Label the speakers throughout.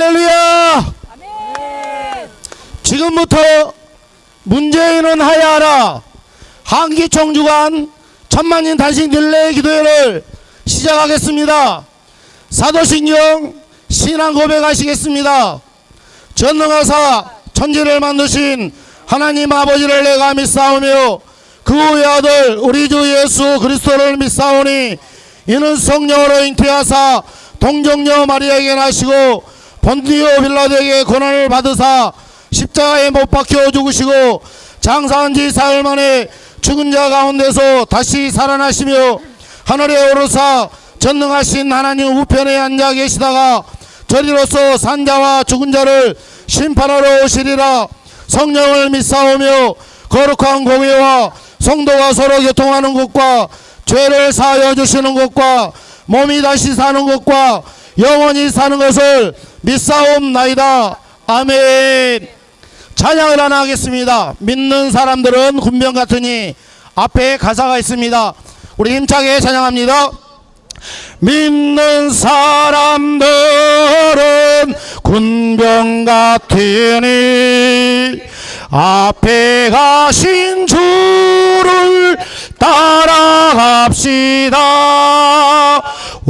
Speaker 1: 할렐루야! 지금부터 문재인은 하야하라 한기총 주간 천만인 단식 릴레이 기도회를 시작하겠습니다. 사도신경 신앙 고백하시겠습니다. 전능하사 천지를 만드신 하나님 아버지를 내가 믿사오며 그 후의 아들 우리 주 예수 그리스도를 믿사오니 이는 성령으로 잉태하사 동정녀 마리아에게 나시고 본디오 빌라도에게 고난을 받으사 십자가에 못 박혀 죽으시고 장사한 지 사흘 만에 죽은 자 가운데서 다시 살아나시며 하늘에 오르사 전능하신 하나님 우편에 앉아 계시다가 저리로서 산자와 죽은 자를 심판하러 오시리라. 성령을 믿사오며 거룩한 공예와 성도가 서로 교통하는 것과 죄를 사하여 주시는 것과 몸이 다시 사는 것과 영원히 사는 것을 믿사옵나이다. 아멘. 찬양을 하나 하겠습니다. 믿는 사람들은 군병 같으니 앞에 가사가 있습니다. 우리 힘차게 찬양합니다. 믿는 사람들은 군병 같으니 앞에 가신 주를 따라갑시다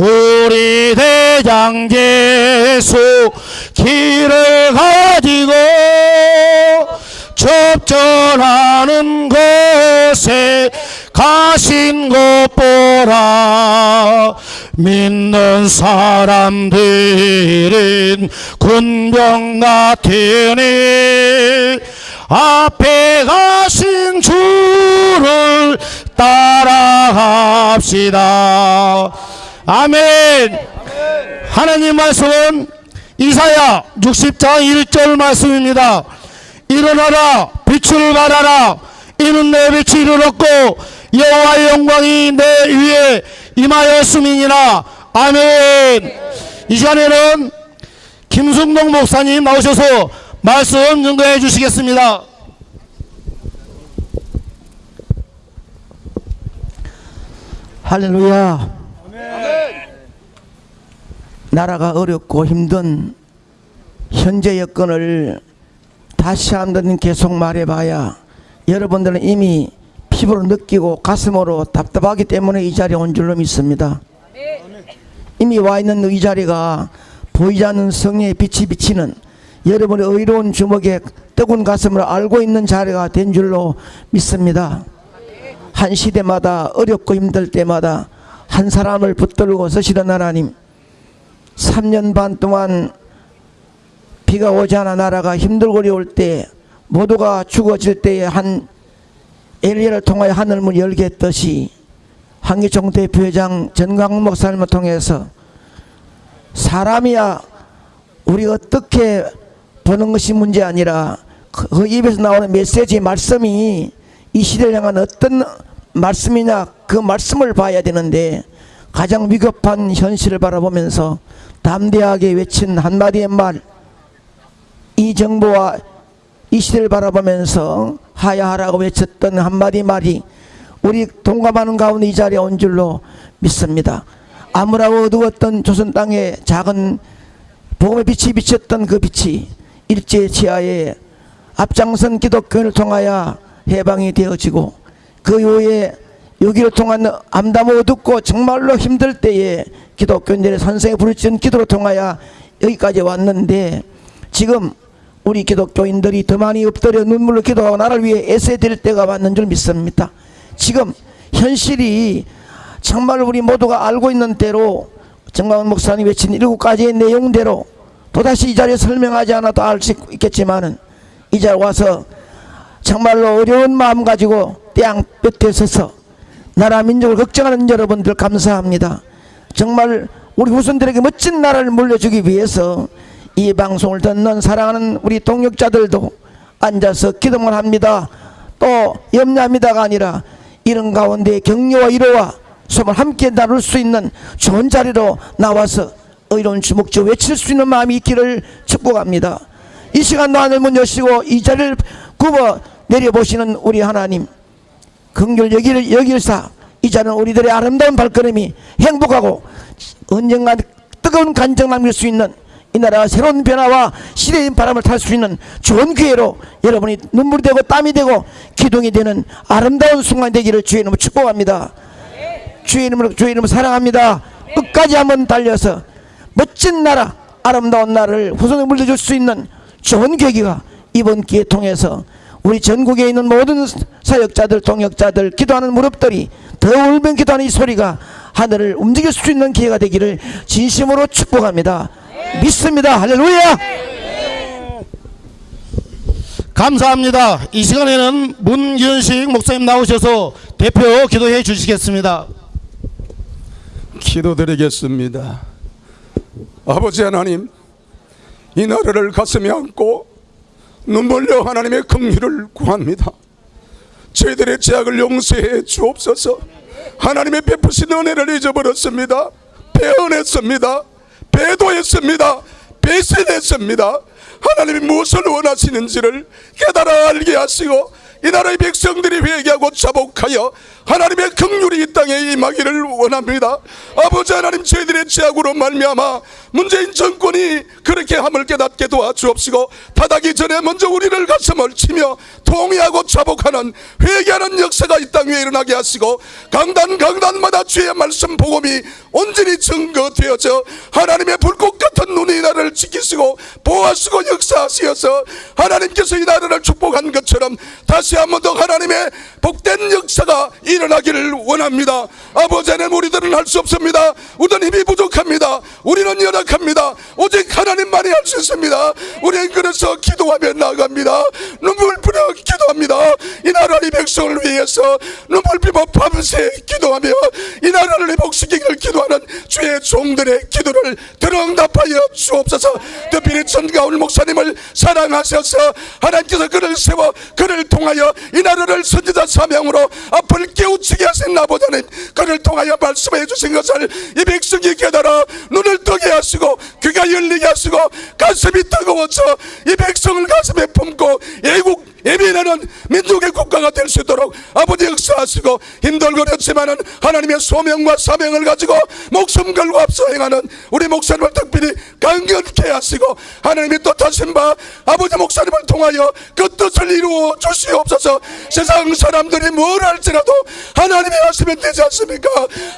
Speaker 1: 우리 대장 예수 길을 가지고 접전하는 곳에 가신 것 보라 믿는 사람들은 군병 같으니 앞에 가신 주를 따라갑시다 아멘. 하나님 말씀은 이사야 60장 1절 말씀입니다. 일어나라 빛을 발하라. 이는 내 빛이 이르렀고 여호와의 영광이 내 위에 임하였음이니라. 아멘. 이 시간에는 김승동 목사님 나오셔서 말씀 증거해 주시겠습니다.
Speaker 2: 할렐루야. 나라가 어렵고 힘든 현재 여건을 다시 한번 계속 말해봐야 여러분들은 이미 피부로 느끼고 가슴으로 답답하기 때문에 이 자리에 온 줄로 믿습니다. 이미 와 있는 이 자리가 보이지 않는 성령의 빛이 비치는 여러분의 의로운 주먹에 뜨거운 가슴을 알고 있는 자리가 된 줄로 믿습니다. 한 시대마다 어렵고 힘들 때마다 한 사람을 붙들고 서시던 하나님 3년 반 동안 비가 오지 않아 나라가 힘들고 어려울 때 모두가 죽어질 때에 한 엘리야를 통하여 하늘문 열게 했듯이 한기총 대표회장 전광 목사님을 통해서 사람이야 우리가 어떻게 보는 것이 문제 아니라 그, 그 입에서 나오는 메시지 말씀이 이 시대를 향한 어떤 말씀이냐 그 말씀을 봐야 되는데 가장 위급한 현실을 바라보면서 담대하게 외친 한마디의 말 이 정부와 이 시대를 바라보면서 하야하라고 외쳤던 한마디 말이 우리 동감하는 가운데 이 자리에 온 줄로 믿습니다. 아무라고 어두웠던 조선 땅에 작은 복음의 빛이 비쳤던 그 빛이 일제 치하에 앞장선 기독교를 통하여 해방이 되어지고 그 이후에 여기를 통한 암담 어둡고 정말로 힘들 때에 기독교인들의 선생의 부르짖은 기도를 통하여 여기까지 왔는데 지금 우리 기독교인들이 더 많이 엎드려 눈물로 기도하고 나를 위해 애써야 될 때가 왔는 줄 믿습니다. 지금 현실이 정말 우리 모두가 알고 있는 대로 정광훈 목사님 외친 일곱 가지의 내용대로 또다시 이 자리에 설명하지 않아도 알 수 있겠지만 은 이 자리에 와서 정말로 어려운 마음 가지고 땅 끝에 서서 나라 민족을 걱정하는 여러분들 감사합니다. 정말 우리 후손들에게 멋진 나라를 물려주기 위해서 이 방송을 듣는 사랑하는 우리 동역자들도 앉아서 기도만 합니다. 또 염려합니다가 아니라 이런 가운데 격려와 위로와 소을 함께 나눌 수 있는 좋은 자리로 나와서 의로운 주목주 외칠 수 있는 마음이 있기를 축복합니다. 이 시간도 하늘 문 여시고 이 자리를 굽어 내려보시는 우리 하나님 긍휼 여기를 여길사 이 자는 우리들의 아름다운 발걸음이 행복하고 언젠가 뜨거운 간정 남길 수 있는 이 나라가 새로운 변화와 시대의 바람을 탈 수 있는 좋은 기회로 여러분이 눈물이 되고 땀이 되고 기둥이 되는 아름다운 순간 되기를 주의 이름으로 축복합니다. 주의 이름으로 주의 이름으로 사랑합니다. 끝까지 한번 달려서 멋진 나라, 아름다운 나라를 후손에 물려줄 수 있는 좋은 계기가 이번 기회 통해서 우리 전국에 있는 모든 사역자들, 동역자들, 기도하는 무릎들이 더 울면 기도하는 이 소리가 하늘을 움직일 수 있는 기회가 되기를 진심으로 축복합니다. 믿습니다. 할렐루야!
Speaker 1: 감사합니다. 이 시간에는 문견식 목사님 나오셔서 대표 기도해 주시겠습니다.
Speaker 3: 기도드리겠습니다. 아버지 하나님, 이 나라를 가슴에 안고 눈물려 하나님의 긍휼을 구합니다. 저희들의 죄악을 용서해 주옵소서. 하나님의 베푸신 은혜를 잊어버렸습니다. 배은했습니다. 배도했습니다. 배신했습니다. 하나님이 무엇을 원하시는지를 깨달아 알게 하시고 이 나라의 백성들이 회개하고 자복하여 하나님의 긍휼이 이 땅에 임하기를 원합니다. 아버지 하나님 저희들의 죄악으로 말미암아 문재인 정권이 그렇게 함을 깨닫게 도와주옵시고 타닥이 전에 먼저 우리를 가슴을 치며 통회하고 자복하는 회개하는 역사가 이 땅 위에 일어나게 하시고 강단 강단마다 주의 말씀 복음이 온전히 증거되어져 하나님의 불꽃 같은 눈이 이 나라를 지키시고 보호하시고 역사하시어서 하나님께서 이 나라를 축복한 것처럼 다시 한 번 더 하나님의 복된 역사가 일어나기를 원합니다. 아버지 하나님 우리들은 할 수 없습니다. 우리는 힘이 부족합니다. 우리는 연약합니다. 오직 하나님만이 할 수 있습니다. 우리는 그래서 기도하며 나아갑니다. 눈물 뿌려 기도합니다. 이 나라의 백성을 위해서 눈물 피고 밤새 기도하며 이 나라를 회복시키기를 기도하는 주의 종들의 기도를 들응답하여 주옵소서. 특별히 전가울 목사님을 사랑하셔서 하나님께서 그를 세워 그를 통하여 이 나라를 선지자 사명으로 앞을 깨우치게 하신 나보다는 그를 통하여 말씀해 주신 것을 이 백성이 깨달아 눈을 뜨게 하시고 귀가 열리게 하시고 가슴이 뜨거워져 이 백성을 가슴에 품고 애국 예비하는 민족의 국가가 될 수 있도록 아버지 역사하시고 힘들거렸지만은 하나님의 소명과 사명을 가지고 목숨 걸고 앞서 행하는 우리 목사님을 특별히 강건케 하시고 하나님이 뜻하신 바 아버지 목사님을 통하여 그 뜻을 이루어 주시옵소서. 세상 사람들이 뭘 할지라도 하나님이 하시면 되지 않습니까?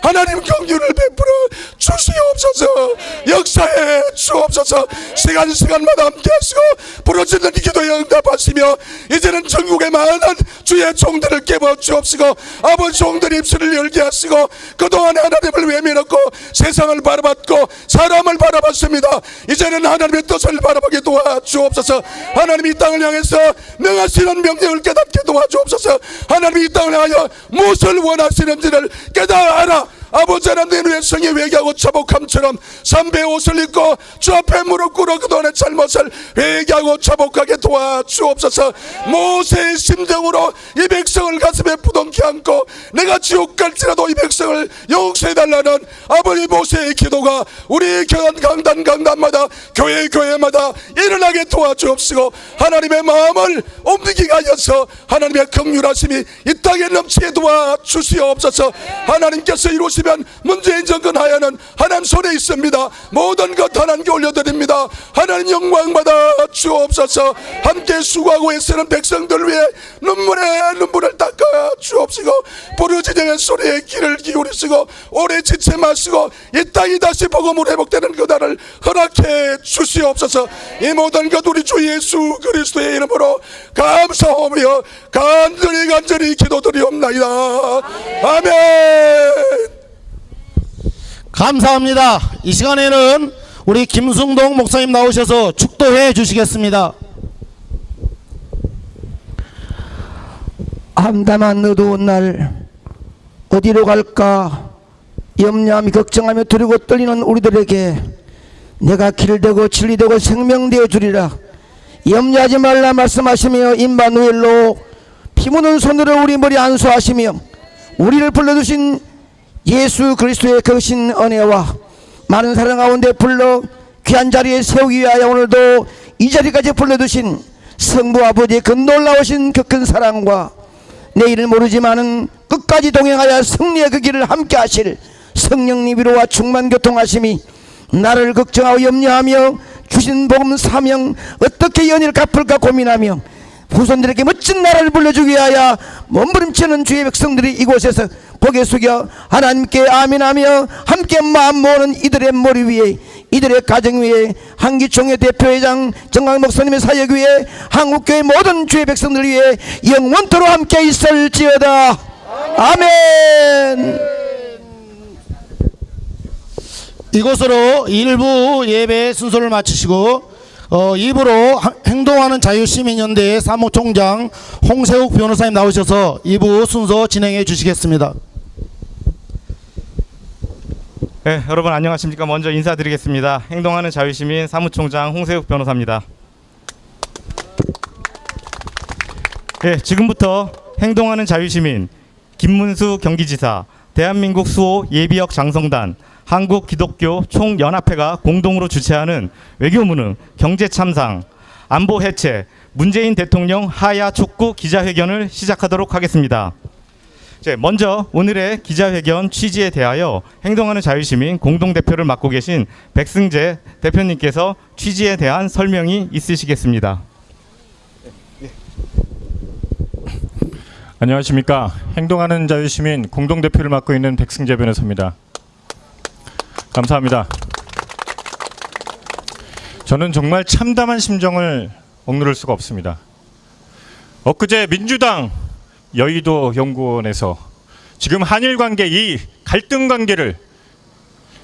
Speaker 3: 하나님 경륜을 베풀어 주시옵소서. 역사해 주옵소서. 시간 시간마다 함께 하시고 부러지는 이 기도에 응답하시며 이제는 전국의 많은 주의 종들을 깨워 주옵시고 아버지 종들 입술을 열게 하시고 그동안 하나님을 외면했고 세상을 바라봤고 사람을 바라봤습니다. 이제는 하나님의 뜻을 바라보게 도와주옵소서. 하나님이 이 땅을 향해서 명하시는 명령을 깨닫게 도와주옵소서. 하나님이 이 땅을 향하여 무엇을 원하시는지를 깨달아 아버지 하나님 의 성이 회개하고 자복함처럼 삼배 옷을 입고 주 앞에 무릎 꿇어 그동안의 잘못을 회개하고 자복하게 도와주옵소서. 모세의 심정으로 이 백성을 가슴에 부둥켜 안고 내가 지옥 갈지라도 이 백성을 용서해달라는 아버지 모세의 기도가 우리 교단 강단 강단마다 교회 교회마다 일어나게 도와주옵시고 하나님의 마음을 옮기게 하여서 하나님의 긍휼하심이 이 땅에 넘치게 도와주시옵소서. 하나님께서 이루시 면 문재인 정권 하야는 하나님 손에 있습니다. 모든 것 하나님께 올려드립니다. 하나님 영광 받아 주옵소서. 함께 수고하고 애쓰는 백성들 위해 눈물에 눈물을 닦아 주옵시고 부르짖는 소리에 귀를 기울이시고 오래 지체 마시고 이 땅이 다시 복음으로 회복되는 그날을 허락해 주시옵소서. 이 모든 것 우리 주 예수 그리스도의 이름으로 감사하며 간절히 간절히 기도드리옵나이다. 아멘
Speaker 1: 감사합니다. 이 시간에는 우리 김승동 목사님 나오셔서 축도해 주시겠습니다.
Speaker 2: 암담한 어두운 날 어디로 갈까 염려하며 걱정하며 두리고 떨리는 우리들에게 내가 길 되고 진리 되고 생명 되어 주리라 염려하지 말라 말씀하시며 임마누엘로 피 묻은 손으로 우리 머리 안수하시며 우리를 불러주신 예수 그리스도의 거신 은혜와 많은 사랑 가운데 불러 귀한 자리에 세우기 위하여 오늘도 이 자리까지 불러두신 성부 아버지의 그 놀라우신 그 큰 사랑과 내일은 모르지만은 끝까지 동행하여 승리의 그 길을 함께 하실 성령님 위로와 충만 교통하심이 나를 걱정하고 염려하며 주신 복음 사명 어떻게 연일 갚을까 고민하며 후손들에게 멋진 나라를 불러주기 위하여 몸부림치는 주의 백성들이 이곳에서 고개 숙여 하나님께 아멘하며 함께 마음 모으는 이들의 머리 위에 이들의 가정 위에 한기총회 대표회장 정강 목사님의 사역 위에 한국교회 모든 주의 백성들 위에 영원토로 함께 있을지어다. 아멘.
Speaker 1: 이것으로 일부 예배 순서를 마치시고 어, 2부로 하- 행동하는 자유시민연대의 사무총장 홍세욱 변호사님 나오셔서 2부 순서 진행해 주시겠습니다.
Speaker 4: 네, 여러분 안녕하십니까? 먼저 인사드리겠습니다. 행동하는 자유시민 사무총장 홍세욱 변호사입니다. 네, 지금부터 행동하는 자유시민 김문수 경기지사, 대한민국 수호 예비역 장성단, 한국 기독교 총연합회가 공동으로 주최하는 외교무능 경제 참상 안보 해체 문재인 대통령 하야 촉구 기자회견을 시작하도록 하겠습니다. 네, 먼저 오늘의 기자회견 취지에 대하여 행동하는 자유시민 공동대표를 맡고 계신 백승재 대표님께서 취지에 대한 설명이 있으시겠습니다.
Speaker 5: 안녕하십니까 행동하는 자유시민 공동대표를 맡고 있는 백승재 변호사입니다 감사합니다. 저는 정말 참담한 심정을 억누를 수가 없습니다. 엊그제 민주당 여의도 연구원에서 지금 한일 관계 이 갈등 관계를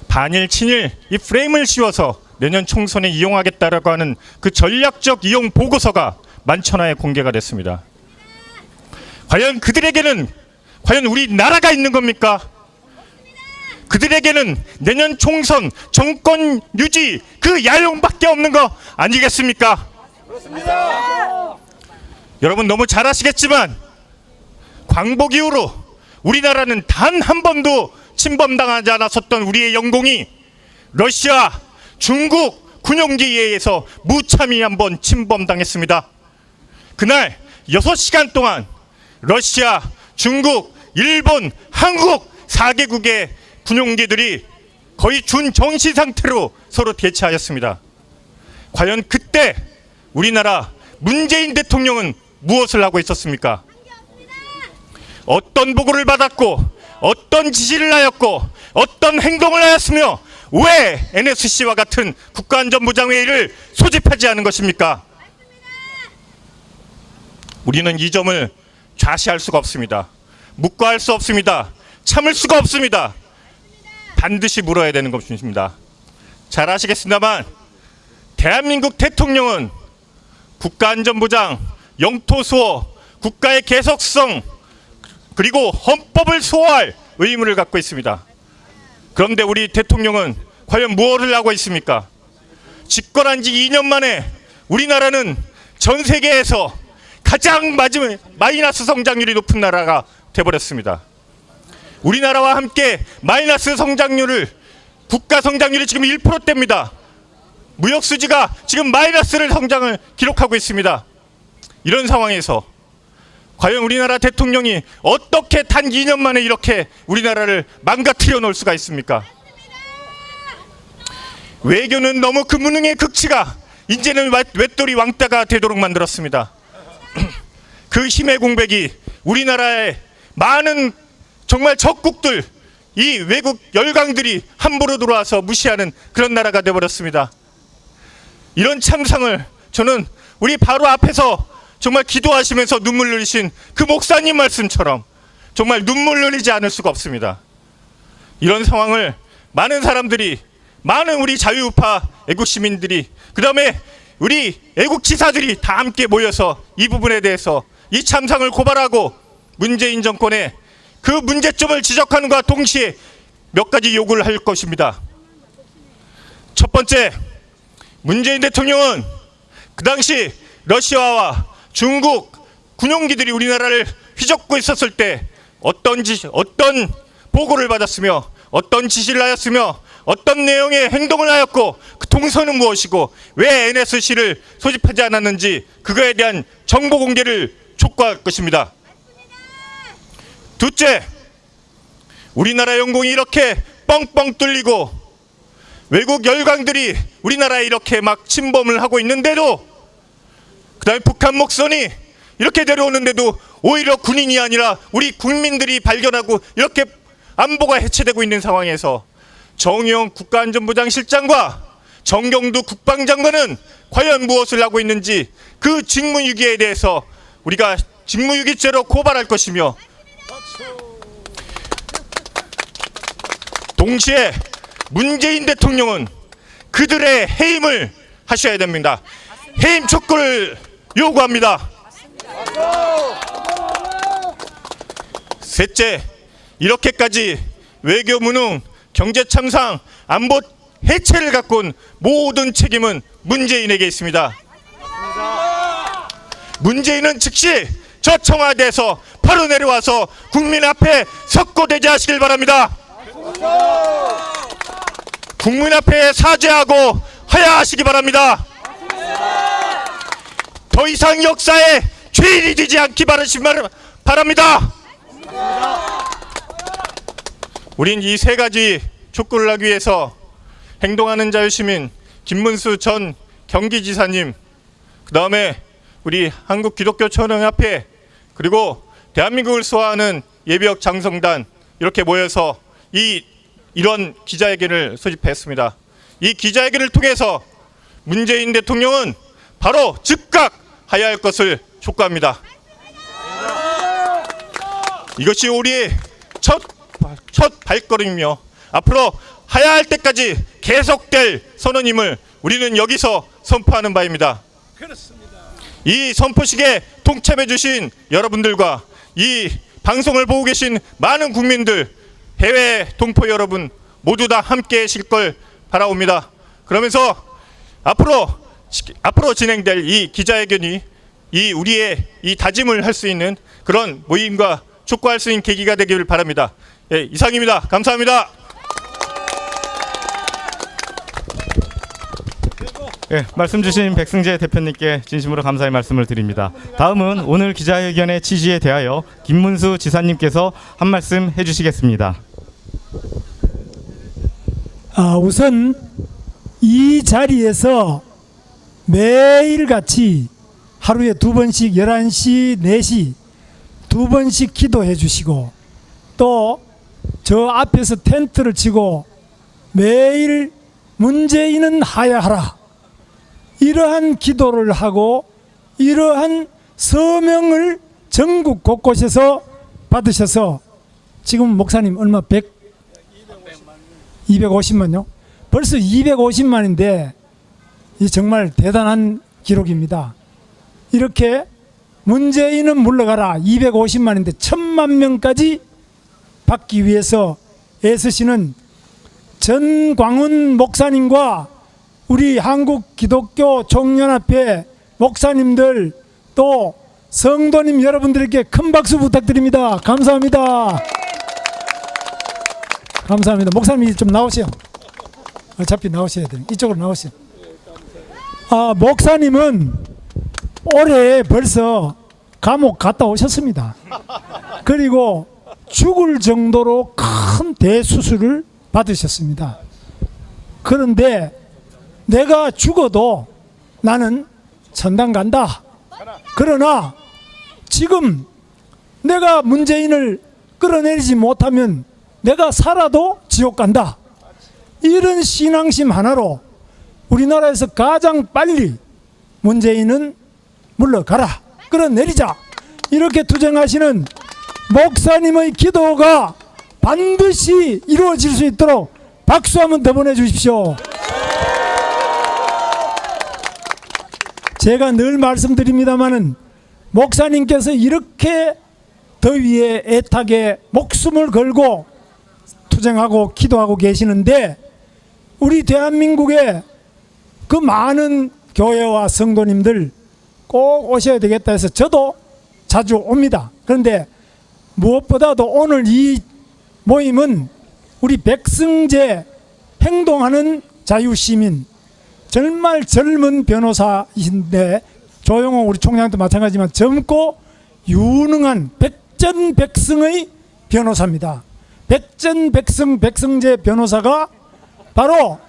Speaker 5: 반일 친일 이 프레임을 씌워서 내년 총선에 이용하겠다라고 하는 그 전략적 이용 보고서가 만천하에 공개가 됐습니다. 과연 그들에게는 과연 우리 나라가 있는 겁니까? 그들에게는 내년 총선 정권 유지 그 야용밖에 없는 거 아니겠습니까? 여러분 너무 잘 아시겠지만 광복 이후로 우리나라는 단 한 번도 침범당하지 않았었던 우리의 영공이 러시아, 중국 군용기에 의해서 무참히 한번 침범당했습니다. 그날 6시간 동안 러시아, 중국, 일본, 한국 4개국의 군용기들이 거의 준정시 상태로 서로 대치하였습니다. 과연 그때 우리나라 문재인 대통령은 무엇을 하고 있었습니까? 어떤 보고를 받았고 어떤 지시를 하였고 어떤 행동을 하였으며 왜 NSC와 같은 국가안전보장회의를 소집하지 않은 것입니까? 우리는 이 점을 좌시할 수가 없습니다. 묵과할 수 없습니다. 참을 수가 없습니다. 반드시 물어야 되는 것입니다. 잘 아시겠습니다만 대한민국 대통령은 국가안전보장, 영토 수호, 국가의 계속성 그리고 헌법을 수호할 의무를 갖고 있습니다. 그런데 우리 대통령은 과연 무엇을 하고 있습니까? 집권한 지 2년 만에 우리나라는 전 세계에서 가장 마지막 마이너스 성장률이 높은 나라가 돼버렸습니다. 우리나라와 함께 마이너스 성장률을 국가 성장률이 지금 1%대입니다. 무역 수지가 지금 마이너스를 성장을 기록하고 있습니다. 이런 상황에서 과연 우리나라 대통령이 어떻게 단 2년 만에 이렇게 우리나라를 망가뜨려 놓을 수가 있습니까? 외교는 너무 그 무능의 극치가 이제는 외돌이 왕따가 되도록 만들었습니다. 그 힘의 공백이 우리나라의 많은 정말 적국들 이 외국 열강들이 함부로 들어와서 무시하는 그런 나라가 되어버렸습니다. 이런 참상을 저는 우리 바로 앞에서 정말 기도하시면서 눈물 흘리신 그 목사님 말씀처럼 정말 눈물 흘리지 않을 수가 없습니다. 이런 상황을 많은 사람들이 많은 우리 자유우파 애국 시민들이 그 다음에 우리 애국 지사들이 다 함께 모여서 이 부분에 대해서 이 참상을 고발하고 문재인 정권의 그 문제점을 지적하는과 동시에 몇 가지 요구를 할 것입니다. 첫 번째, 문재인 대통령은 그 당시 러시아와 중국 군용기들이 우리나라를 휘젓고 있었을 때 어떤 지 어떤 보고를 받았으며 어떤 지시를 하였으며 어떤 내용의 행동을 하였고 그 동선은 무엇이고 왜 NSC를 소집하지 않았는지 그거에 대한 정보 공개를 촉구할 것입니다. 둘째, 우리나라 영공이 이렇게 뻥뻥 뚫리고 외국 열강들이 우리나라에 이렇게 막 침범을 하고 있는데도 그 다음에 북한 목선이 이렇게 내려오는데도 오히려 군인이 아니라 우리 국민들이 발견하고 이렇게 안보가 해체되고 있는 상황에서 정의용 국가안전부장 실장과 정경두 국방장관은 과연 무엇을 하고 있는지 그 직무유기에 대해서 우리가 직무유기죄로 고발할 것이며 동시에 문재인 대통령은 그들의 해임을 하셔야 됩니다. 해임 촉구를 요구합니다. 셋째, 이렇게까지 외교 무능, 경제 참상, 안보 해체를 갖고 온 모든 책임은 문재인에게 있습니다. 문재인은 즉시 저 청와대에서 바로 내려와서 국민 앞에 석고대죄하시길 바랍니다. 국민 앞에 사죄하고 하야하시기 바랍니다. 더 이상 역사에 죄인이 되지 않기 바라시 바랍니다. 우린 이 세 가지 촉구를 하기 위해서 행동하는 자유시민 김문수 전 경기지사님 그 다음에 우리 한국기독교천흥협회 그리고 대한민국을 수호하는 예비역 장성단 이렇게 모여서 이 이런 기자회견을 소집했습니다. 이 기자회견을 통해서 문재인 대통령은 바로 즉각 하야할 것을 촉구합니다. 이것이 우리의 첫, 첫 발걸음이며 앞으로 하야할 때까지 계속될 선언임을 우리는 여기서 선포하는 바입니다. 이 선포식에 동참해 주신 여러분들과 이 방송을 보고 계신 많은 국민들 해외 동포 여러분 모두 다 함께 하실 걸 바라옵니다. 그러면서 앞으로 앞으로 진행될 이 기자회견이 이 우리의 이 다짐을 할 수 있는 그런 모임과 촉구할 수 있는 계기가 되기를 바랍니다. 예, 이상입니다. 감사합니다.
Speaker 4: 예, 말씀 주신 백승재 대표님께 진심으로 감사의 말씀을 드립니다. 다음은 오늘 기자회견의 취지에 대하여 김문수 지사님께서 한 말씀 해주시겠습니다.
Speaker 6: 아, 우선 이 자리에서 매일같이 하루에 두 번씩 11시, 4시 두 번씩 기도해 주시고 또 저 앞에서 텐트를 치고 매일 문재인은 하야하라. 이러한 기도를 하고 이러한 서명을 전국 곳곳에서 받으셔서 지금 목사님 얼마 100 250만요? 벌써 250만인데 이 정말 대단한 기록입니다. 이렇게 문재인은 물러가라 250만인데 천만 명까지 받기 위해서 애쓰시는 전광훈 목사님과 우리 한국 기독교 총연합회 목사님들 또 성도님 여러분들께 큰 박수 부탁드립니다. 감사합니다. 감사합니다. 목사님 좀 나오세요. 어차피 나오셔야 돼요. 이쪽으로 나오세요. 아, 목사님은 올해 벌써 감옥 갔다 오셨습니다. 그리고 죽을 정도로 큰 대수술을 받으셨습니다. 그런데 내가 죽어도 나는 천당 간다. 그러나 지금 내가 문재인을 끌어내리지 못하면 내가 살아도 지옥 간다. 이런 신앙심 하나로 우리나라에서 가장 빨리 문재인은 물러가라. 끌어내리자. 이렇게 투쟁하시는 목사님의 기도가 반드시 이루어질 수 있도록 박수 한번 더 보내주십시오. 제가 늘 말씀드립니다마는 목사님께서 이렇게 더위에 애타게 목숨을 걸고 투쟁하고 기도하고 계시는데 우리 대한민국에 그 많은 교회와 성도님들 꼭 오셔야 되겠다 해서 저도 자주 옵니다. 그런데 무엇보다도 오늘 이 모임은 우리 백승재 행동하는 자유시민 정말 젊은 변호사이신데 조용호 우리 총장도 마찬가지지만 젊고 유능한 백전백승의 변호사입니다. 백전백승 백승재 변호사가 바로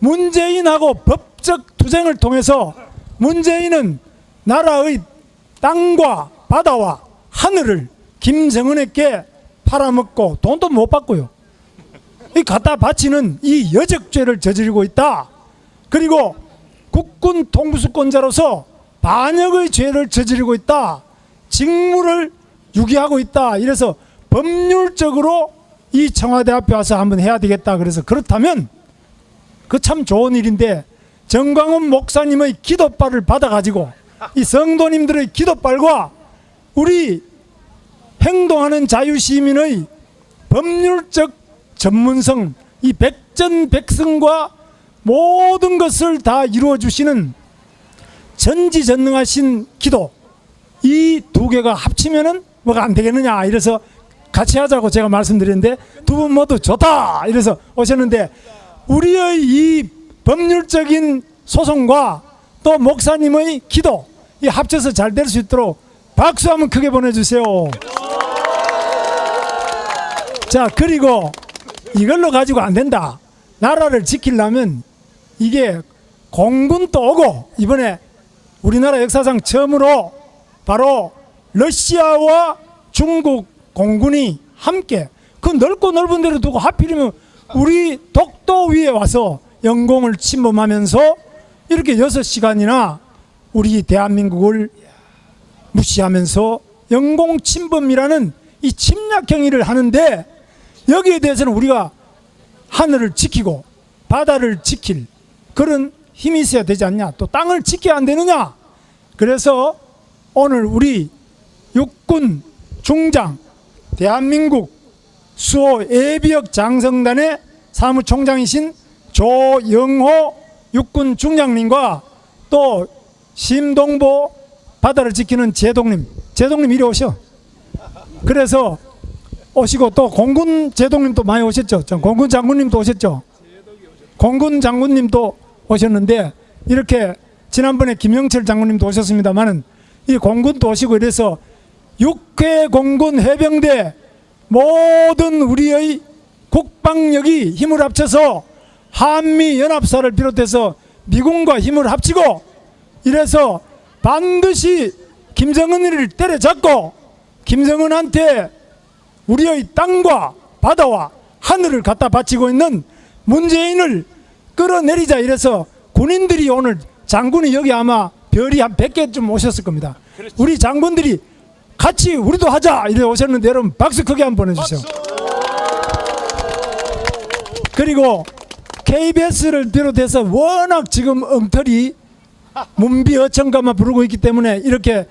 Speaker 6: 문재인하고 법적 투쟁을 통해서 문재인은 나라의 땅과 바다와 하늘을 김정은에게 팔아먹고 돈도 못 받고요. 이 갖다 바치는 이 여적죄를 저지르고 있다. 그리고 국군 통수권자로서 반역의 죄를 저지르고 있다. 직무를 유기하고 있다. 이래서 법률적으로 이 청와대 앞에 와서 한번 해야 되겠다. 그래서 그렇다면 그 참 좋은 일인데 정광훈 목사님의 기도발을 받아가지고 이 성도님들의 기도발과 우리 행동하는 자유시민의 법률적 전문성 이 백전백승과 모든 것을 다 이루어 주시는 전지전능하신 기도 이 두 개가 합치면은 뭐가 안 되겠느냐 이래서 같이 하자고 제가 말씀드렸는데 두 분 모두 좋다 이래서 오셨는데 우리의 이 법률적인 소송과 또 목사님의 기도 이 합쳐서 잘 될 수 있도록 박수 한번 크게 보내주세요. 자 그리고 이걸로 가지고 안 된다. 나라를 지키려면 이게 공군도 오고 이번에 우리나라 역사상 처음으로 바로 러시아와 중국 공군이 함께 그 넓고 넓은 데를 두고 하필이면 우리 독도 위에 와서 영공을 침범하면서 이렇게 여섯 시간이나 우리 대한민국을 무시하면서 영공 침범이라는 이 침략 행위를 하는데 여기에 대해서는 우리가 하늘을 지키고 바다를 지킬 그런 힘이 있어야 되지 않냐? 또 땅을 지켜야 안 되느냐? 그래서 오늘 우리 육군 중장 대한민국 수호 예비역 장성단의 사무총장이신 조영호 육군 중장님과 또 심동보 바다를 지키는 제동님. 제동님 이리 오셔. 그래서 오시고 또 공군 제동님도 많이 오셨죠? 저 공군 장군님도 오셨죠? 공군 장군님도 오셨는데 이렇게 지난번에 김영철 장군님도 오셨습니다만은 이 공군도 오시고 이래서 육해 공군 해병대 모든 우리의 국방력이 힘을 합쳐서 한미 연합사를 비롯해서 미군과 힘을 합치고 이래서 반드시 김정은을 때려잡고 김정은한테 우리의 땅과 바다와 하늘을 갖다 바치고 있는 문재인을 끌어내리자 이래서 군인들이 오늘 장군이 여기 아마 별이 한 100개쯤 오셨을 겁니다. 우리 장군들이 같이 우리도 하자 이래 오셨는데 여러분 박수 크게 한번 보내주세요. 그리고 KBS를 비롯해서 워낙 지금 엉터리 문비 어천가만 부르고 있기 때문에 이렇게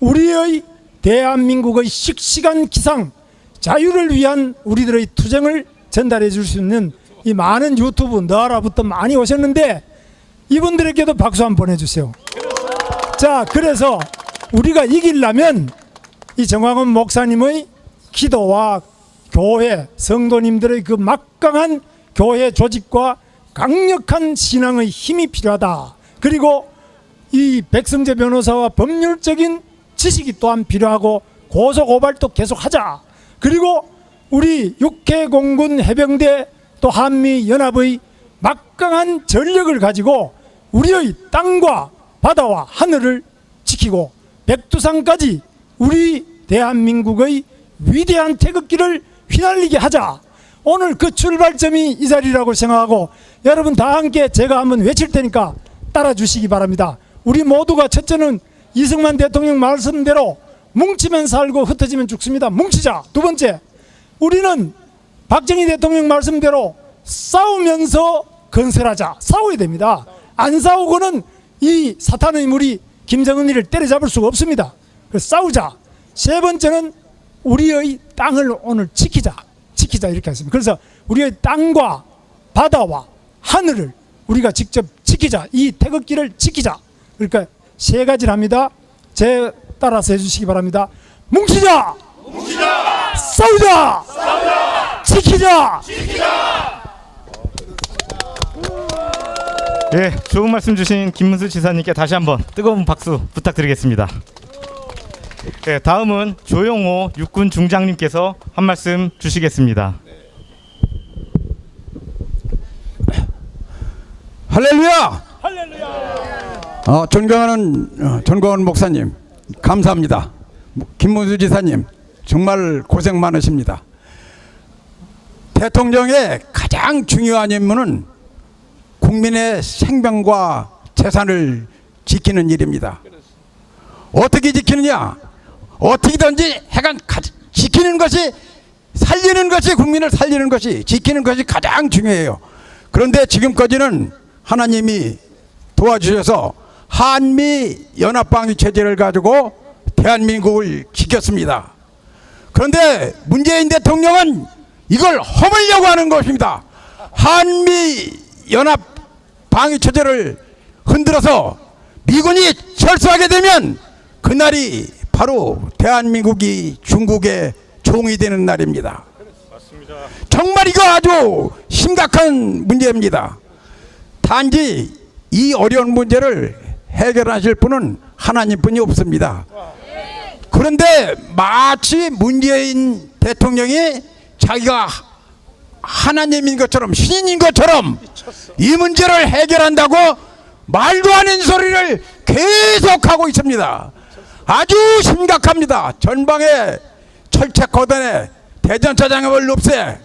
Speaker 6: 우리의 대한민국의 씩씩한 기상 자유를 위한 우리들의 투쟁을 전달해 줄 수 있는 이 많은 유튜브 너라부터 많이 오셨는데 이분들에게도 박수 한번 보내주세요. 자 그래서 우리가 이기려면 이 정광훈 목사님의 기도와 교회 성도님들의 그 막강한 교회 조직과 강력한 신앙의 힘이 필요하다. 그리고 이 백성재 변호사와 법률적인 지식이 또한 필요하고 고소 고발도 계속하자. 그리고 우리 육해 공군 해병대 또 한미 연합의 막강한 전력을 가지고 우리의 땅과 바다와 하늘을 지키고 백두산까지 우리 대한민국의 위대한 태극기를 휘날리게 하자. 오늘 그 출발점이 이 자리라고 생각하고 여러분 다 함께 제가 한번 외칠 테니까 따라 주시기 바랍니다. 우리 모두가 첫째는 이승만 대통령 말씀대로 뭉치면 살고 흩어지면 죽습니다. 뭉치자. 두 번째, 우리는 박정희 대통령 말씀대로 싸우면서 건설하자. 싸워야 됩니다. 안 싸우고는 이 사탄의 물이 김정은이를 때려잡을 수가 없습니다. 그래서 싸우자. 세 번째는 우리의 땅을 오늘 지키자. 지키자 이렇게 했습니다. 그래서 우리의 땅과 바다와 하늘을 우리가 직접 지키자. 이 태극기를 지키자. 그러니까 세 가지를 합니다. 제 따라서 해주시기 바랍니다. 뭉치자. 싸우자. 지키자.
Speaker 4: 예, 좋은 말씀 주신 김문수 지사님께 다시 한번 뜨거운 박수 부탁드리겠습니다. 예, 다음은 조용호 육군 중장님께서 한 말씀 주시겠습니다.
Speaker 7: 할렐루야! 어, 존경하는 어, 존경하는 목사님 감사합니다. 김문수 지사님 정말 고생 많으십니다. 대통령의 가장 중요한 임무는 국민의 생명과 재산을 지키는 일입니다. 어떻게 지키느냐? 어떻게든지 해간 가- 지키는 것이 살리는 것이 국민을 살리는 것이 지키는 것이 가장 중요해요. 그런데 지금까지는 하나님이 도와주셔서 한미 연합방위 체제를 가지고 대한민국을 지켰습니다. 그런데 문재인 대통령은 이걸 허물려고 하는 것입니다. 한미 연합 방위 체제를 흔들어서 미군이 철수하게 되면 그날이 바로 대한민국이 중국의 종이 되는 날입니다. 정말 이거 아주 심각한 문제입니다. 단지 이 어려운 문제를 해결하실 분은 하나님뿐이 없습니다. 그런데 마치 문재인 대통령이 자기가 하나님인 것처럼 신인 것처럼 이 문제를 해결한다고 말도 안 되는 소리를 계속하고 있습니다. 아주 심각합니다. 전방에 철책 거단에 대전차장을 없애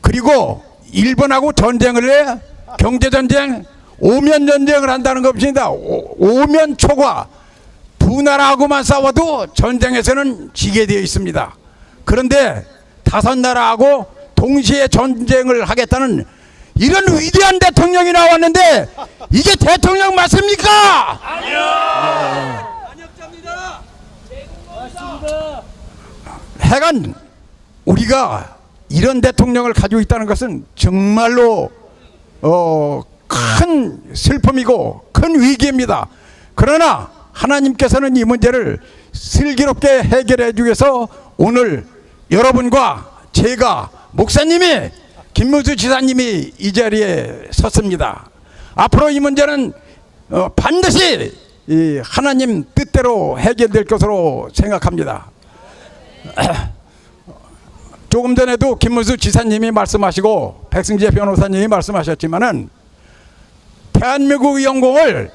Speaker 7: 그리고 일본하고 전쟁을 해 경제 전쟁 오면 전쟁을 한다는 것입니다. 오- 오면 초과 두 나라하고만 싸워도 전쟁에서는 지게 되어 있습니다. 그런데 다섯 나라하고 동시에 전쟁을 하겠다는 이런 위대한 대통령이 나왔는데 이게 대통령 맞습니까? 해간 우리가 이런 대통령을 가지고 있다는 것은 정말로 어, 큰 슬픔이고 큰 위기입니다. 그러나 하나님께서는 이 문제를 슬기롭게 해결해 주기 위해서 오늘 여러분과 제가 목사님이 김문수 지사님이 이 자리에 섰습니다. 앞으로 이 문제는 어, 반드시 이 하나님 뜻대로 해결될 것으로 생각합니다. 조금 전에도 김문수 지사님이 말씀하시고 백승재 변호사님이 말씀하셨지만은 대한민국의 영공을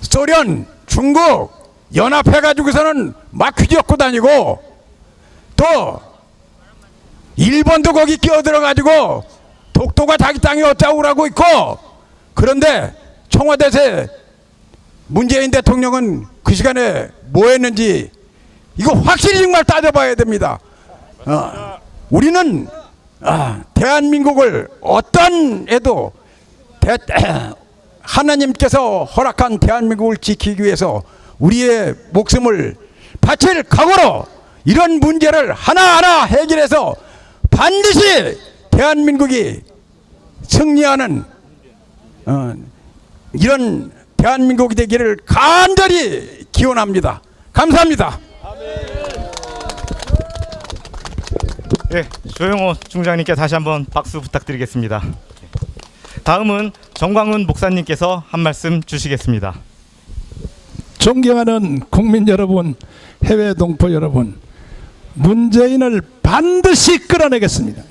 Speaker 7: 소련, 중국 연합해 가지고서는 막 휘젓고 다니고 또 일본도 거기 끼어들어 가지고 독도가 자기 땅이 어쩌고 그러고 있고 그런데 청와대에서 문재인 대통령은 그 시간에 뭐 했는지 이거 확실히 정말 따져봐야 됩니다. 어, 우리는 아, 대한민국을 어떤 애도 대, 하나님께서 허락한 대한민국을 지키기 위해서 우리의 목숨을 바칠 각오로 이런 문제를 하나하나 해결해서 반드시 대한민국이 승리하는 어, 이런 대한민국이 되기를 간절히 기원합니다. 감사합니다.
Speaker 4: 네, 조영호 중장님께 다시 한번 박수 부탁드리겠습니다. 다음은 정광훈 목사님께서 한 말씀 주시겠습니다.
Speaker 8: 존경하는 국민 여러분, 해외 동포 여러분, 문재인을 반드시 끌어내겠습니다.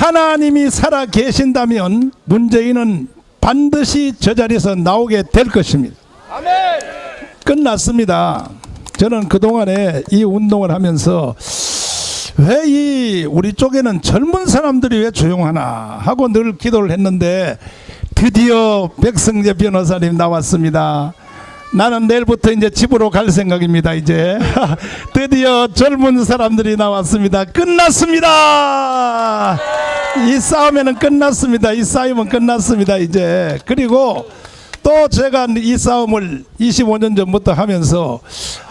Speaker 8: 하나님이 살아 계신다면 문재인은 반드시 저 자리에서 나오게 될 것입니다. 끝났습니다. 저는 그동안에 이 운동을 하면서 왜 이 우리 쪽에는 젊은 사람들이 왜 조용하나 하고 늘 기도를 했는데 드디어 백승재 변호사님 나왔습니다. 나는 내일부터 이제 집으로 갈 생각입니다. 이제 드디어 젊은 사람들이 나왔습니다. 끝났습니다. 이 싸움에는 끝났습니다. 이 싸움은 끝났습니다. 이제 그리고 또 제가 이 싸움을 25년 전부터 하면서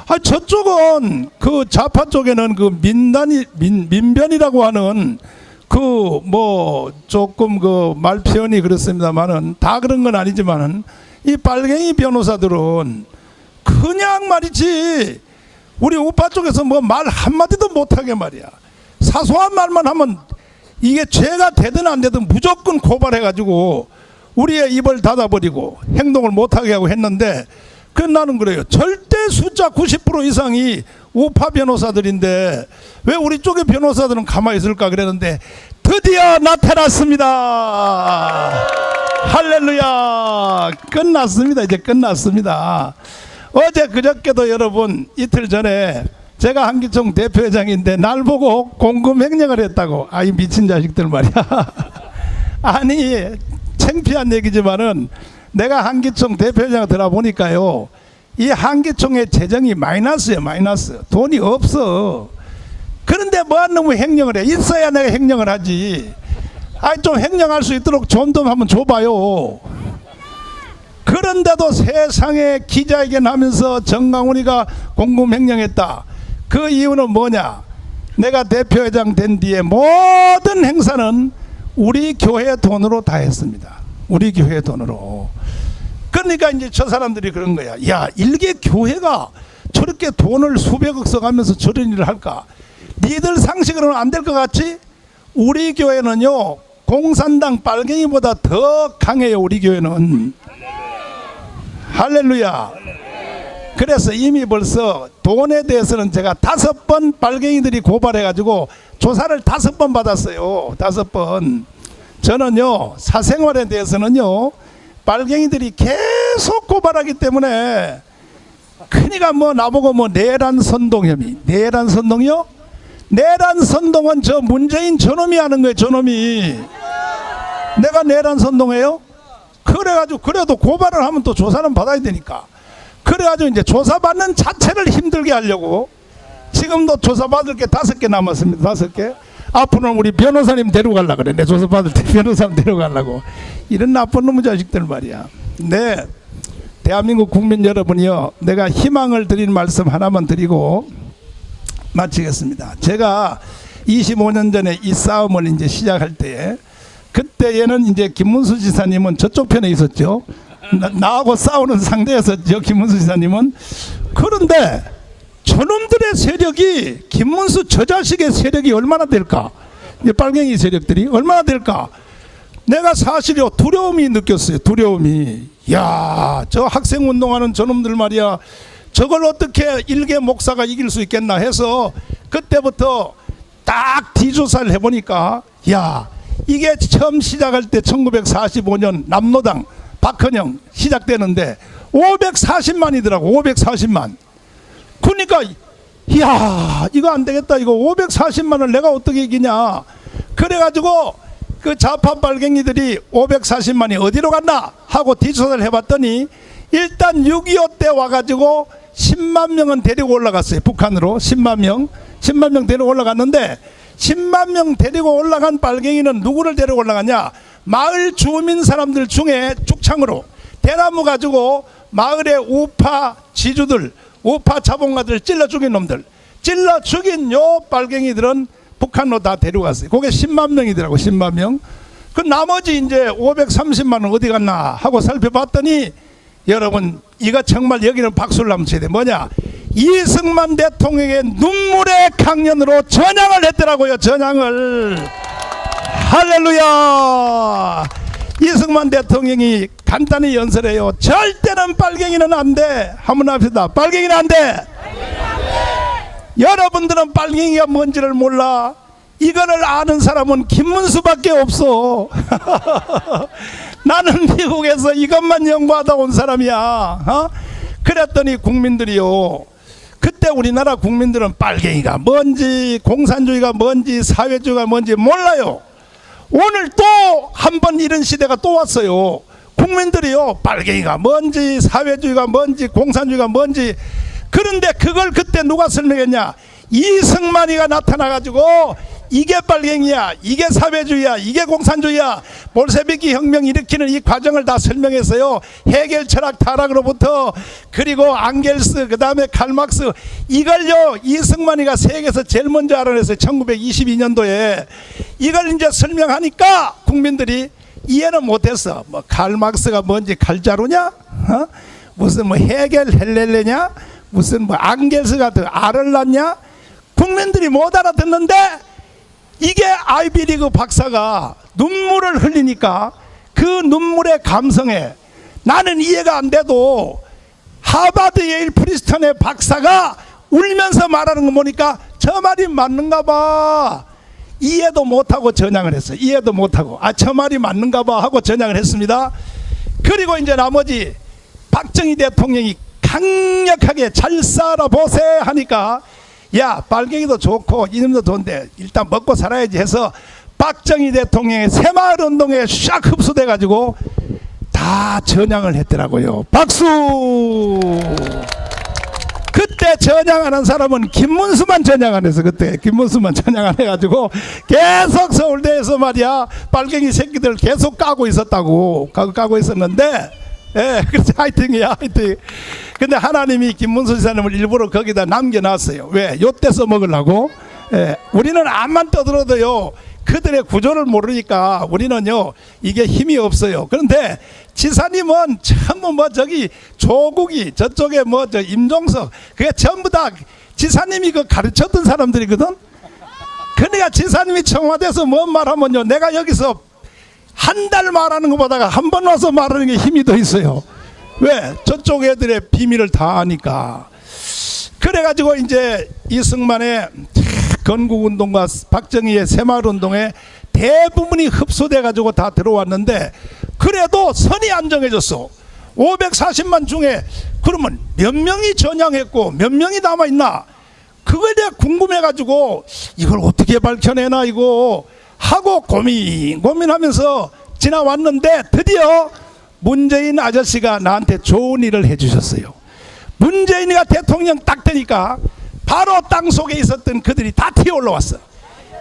Speaker 8: 아 저쪽은 그 좌파 쪽에는 그 민단이 민, 민변이라고 하는 그 뭐 조금 그 말 표현이 그렇습니다만은 다 그런 건 아니지만은 이 빨갱이 변호사들은 그냥 말이지 우리 우파 쪽에서 뭐 말 한마디도 못하게 말이야 사소한 말만 하면 이게 죄가 되든 안 되든 무조건 고발해가지고 우리의 입을 닫아버리고 행동을 못하게 하고 했는데 그 나는 그래요. 절대 숫자 90% 이상이 우파 변호사들인데 왜 우리 쪽의 변호사들은 가만히 있을까 그랬는데 드디어 나타났습니다. 할렐루야. 끝났습니다. 이제 끝났습니다. 어제 그저께도 여러분 이틀 전에 제가 한기총 대표회장인데 날 보고 공금 횡령을 했다고. 아이 미친 자식들 말이야. 아니 창피한 얘기지만은 내가 한기총 대표회장 들어보니까요. 이 한기총의 재정이 마이너스예요. 마이너스. 돈이 없어. 그런데 뭐한 놈의 횡령을 해? 있어야 내가 횡령을 하지. 아니 좀 횡령할 수 있도록 좀더 한번 줘봐요. 그런데도 세상에 기자회견 하면서 정강훈이가 공금 횡령했다. 그 이유는 뭐냐? 내가 대표회장 된 뒤에 모든 행사는 우리 교회 돈으로 다 했습니다. 우리 교회 돈으로. 그러니까 이제 저 사람들이 그런 거야. 야, 일개 교회가 저렇게 돈을 수백억 써가면서 저런 일을 할까? 니들 상식으로는 안 될 것 같지? 우리 교회는요, 공산당 빨갱이보다 더 강해요, 우리 교회는. 할렐루야. 그래서 이미 벌써 돈에 대해서는 제가 다섯 번 빨갱이들이 고발해가지고 조사를 다섯 번 받았어요. 다섯 번. 저는요, 사생활에 대해서는요, 빨갱이들이 계속 고발하기 때문에 그니까 뭐 나보고 뭐 내란 선동 혐의, 내란 선동이요? 내란 선동은 저 문재인 저놈이 하는 거예요, 저놈이. 내가 내란 선동해요? 그래가지고 그래도 고발을 하면 또 조사는 받아야 되니까. 그래가지고 이제 조사받는 자체를 힘들게 하려고 지금도 조사받을 게 다섯 개 남았습니다. 다섯 개. 앞으로는 우리 변호사님 데려가려 그래. 내 조사받을 때 변호사님 데려가려고. 이런 나쁜 놈의 자식들 말이야. 네. 대한민국 국민 여러분이요. 내가 희망을 드리는 말씀 하나만 드리고 마치겠습니다. 제가 25년 전에 이 싸움을 이제 시작할 때 그때에는 이제 김문수 지사님은 저쪽 편에 있었죠. 나, 나하고 싸우는 상대였었죠. 김문수 지사님은. 그런데 저놈들의 세력이 김문수 저 자식의 세력이 얼마나 될까? 이 빨갱이 세력들이 얼마나 될까? 내가 사실요 두려움이 느꼈어요. 두려움이. 야, 저 학생 운동하는 저놈들 말이야. 저걸 어떻게 일개 목사가 이길 수 있겠나 해서 그때부터 딱 뒤조사를 해보니까 야 이게 처음 시작할 때 1945년 남로당 박헌영 시작되는데 540만이더라고 540만. 그러니까 이야 이거 안 되겠다 이거 540만을 내가 어떻게 이기냐. 그래가지고 그 좌파 빨갱이들이 540만이 어디로 갔나 하고 뒤조사를 해봤더니 일단 6.25 때 와가지고 10만 명은 데리고 올라갔어요 북한으로. 10만 명 10만 명 데리고 올라갔는데 10만 명 데리고 올라간 빨갱이는 누구를 데리고 올라갔냐? 마을 주민 사람들 중에 죽 창으로 대나무 가지고 마을의 우파 지주들 우파 자본가들 찔러 죽인 놈들. 찔러 죽인 요 빨갱이들은 북한으로 다 데려갔어요. 그게 10만 명이더라고 10만 명그 나머지 이제 530만 원 어디 갔나 하고 살펴봤더니 여러분 이거 정말 여기는 박수를 한번 쳐야 돼. 뭐냐? 이승만 대통령의 눈물의 강연으로 전향을 했더라고요 전향을. 할렐루야! 이승만 대통령이 간단히 연설해요. 절대는 빨갱이는 안 돼. 한번 합시다. 빨갱이는 안 돼. 여러분들은 빨갱이가 뭔지를 몰라. 이거를 아는 사람은 김문수밖에 없어. 나는 미국에서 이것만 연구하다 온 사람이야. 어? 그랬더니 국민들이요. 그때 우리나라 국민들은 빨갱이가 뭔지 공산주의가 뭔지 사회주의가 뭔지 몰라요. 오늘 또 한 번 이런 시대가 또 왔어요 국민들이요 빨갱이가 뭔지 사회주의가 뭔지 공산주의가 뭔지. 그런데 그걸 그때 누가 설명했냐? 이승만이가 나타나가지고 이게 빨갱이야 이게 사회주의야 이게 공산주의야. 볼세비키 혁명 일으키는 이 과정을 다 설명했어요. 해결 철학 타락으로부터 그리고 앙겔스 그 다음에 칼막스. 이걸요 이승만이가 세계에서 제일 먼저 알아냈어요 1922년도에. 이걸 이제 설명하니까 국민들이 이해는 못했어. 뭐 칼막스가 뭔지 칼자루냐? 어? 무슨 뭐 해겔 헬렐레냐? 무슨 뭐 앙겔스가 더 알을 낳냐? 국민들이 못 알아듣는데 이게 아이비리그 박사가 눈물을 흘리니까 그 눈물의 감성에 나는 이해가 안 돼도 하버드 예일 프리스턴의 박사가 울면서 말하는 거 보니까 저 말이 맞는가 봐 이해도 못하고 전향을 했어요. 이해도 못하고 아 저 말이 맞는가 봐 하고 전향을 했습니다. 그리고 이제 나머지 박정희 대통령이 강력하게 잘 살아보세 하니까 야 빨갱이도 좋고 이름도 좋은데 일단 먹고 살아야지 해서 박정희 대통령의 새마을운동에 샥 흡수돼 가지고 다 전향을 했더라고요. 박수. 그때 전향하는 사람은 김문수만 전향 안 해서 그때 김문수만 전향 안 해가지고 계속 서울대에서 말이야 빨갱이 새끼들 계속 까고 있었다고 까고, 있었는데 예 그래서 하이팅이야 하이팅. 근데 하나님이 김문수 지사님을 일부러 거기다 남겨놨어요. 왜? 요때 써먹으려고. 예 우리는 암만 떠들어도요 그들의 구조를 모르니까 우리는요 이게 힘이 없어요. 그런데 지사님은 전부 뭐 저기 조국이 저쪽에 뭐 저 임종석 그게 전부 다 지사님이 그 가르쳤던 사람들이거든. 그러니까 지사님이 청와대에서 뭔 말하면요 내가 여기서 한 달 말하는 것보다가 한 번 와서 말하는 게 힘이 더 있어요. 왜? 저쪽 애들의 비밀을 다 아니까. 그래가지고 이제 이승만의 건국운동과 박정희의 새마을운동에 대부분이 흡수돼 가지고 다 들어왔는데 그래도 선이 안 정해졌어. 540만 중에 그러면 몇 명이 전향했고 몇 명이 남아있나? 그거에 대해 궁금해 가지고 이걸 어떻게 밝혀내나 이거 하고 고민 고민하면서 지나왔는데 드디어 문재인 아저씨가 나한테 좋은 일을 해주셨어요. 문재인이가 대통령 딱 되니까 바로 땅 속에 있었던 그들이 다 튀어 올라왔어.